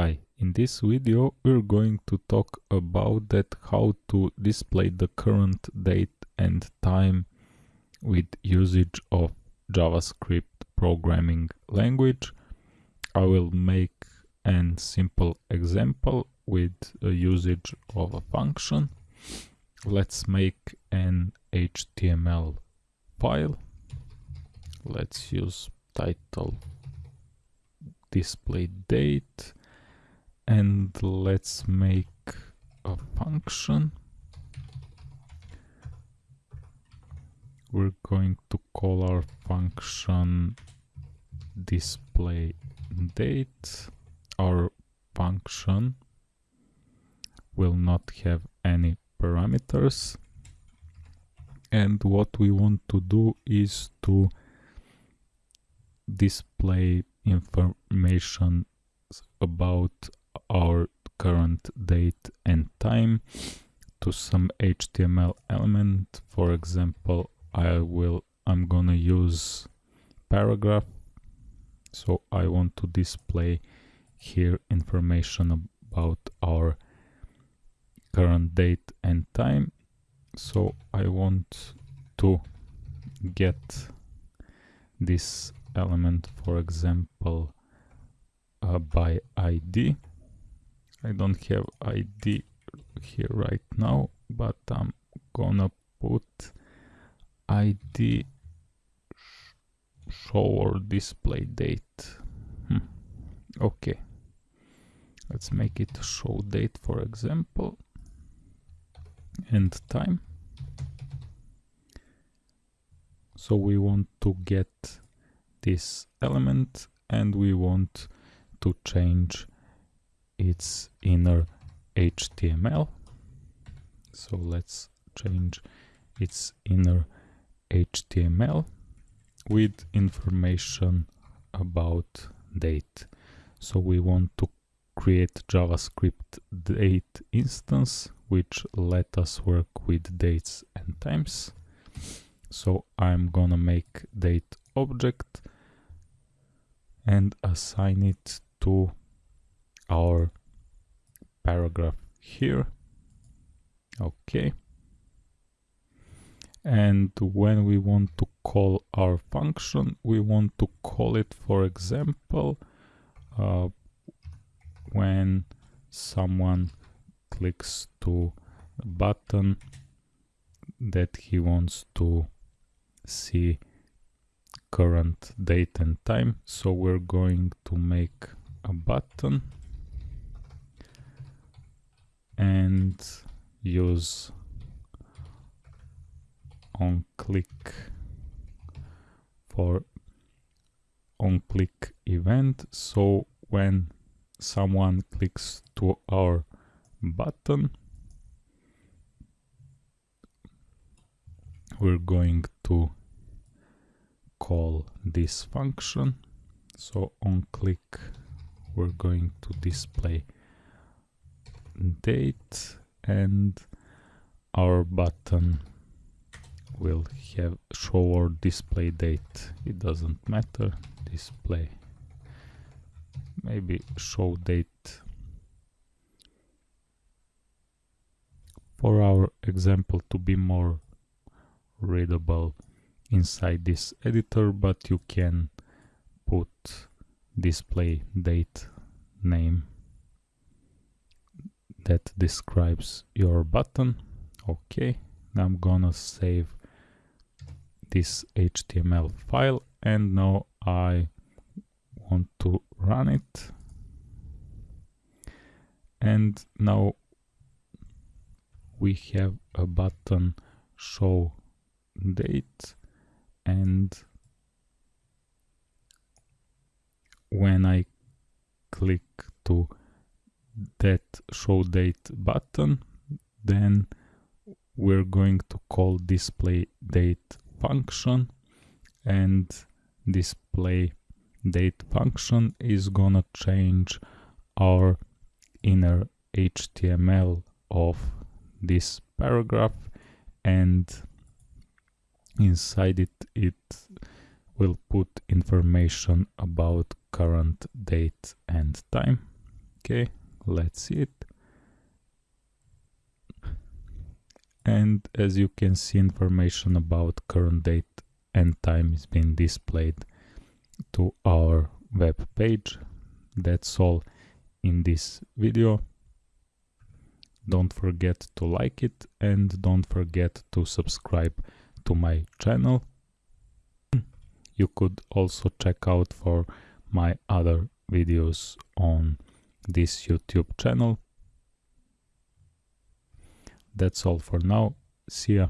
Hi, in this video we're going to talk about that how to display the current date and time with usage of JavaScript programming language. I will make an simple example with a usage of a function. Let's make an HTML file. Let's use title display date and let's make a function. We're going to call our function display date. Our function will not have any parameters. And what we want to do is to display information about our current date and time to some HTML element. For example, I will, I'm gonna use paragraph. So I want to display here information about our current date and time. So I want to get this element, for example, uh, by ID I don't have ID here right now, but I'm gonna put ID show or display date. Hmm. Okay, let's make it show date for example and time. So we want to get this element and we want to change its inner HTML. So let's change its inner HTML with information about date. So we want to create JavaScript date instance which let us work with dates and times. So I'm gonna make date object and assign it to our paragraph here. Okay. And when we want to call our function we want to call it for example uh, when someone clicks to a button that he wants to see current date and time. So we're going to make a button and use on click for on click event. So when someone clicks to our button we're going to call this function. So on click we're going to display date and our button will have show or display date. It doesn't matter. Display. Maybe show date for our example to be more readable inside this editor but you can put display date name that describes your button. Okay, now I'm gonna save this HTML file and now I want to run it. And now we have a button show date and when I click to that show date button then we're going to call display date function and display date function is gonna change our inner HTML of this paragraph and inside it it will put information about current date and time. Okay let's see it. And as you can see information about current date and time is being displayed to our web page. That's all in this video. Don't forget to like it and don't forget to subscribe to my channel. You could also check out for my other videos on this youtube channel. That's all for now. See ya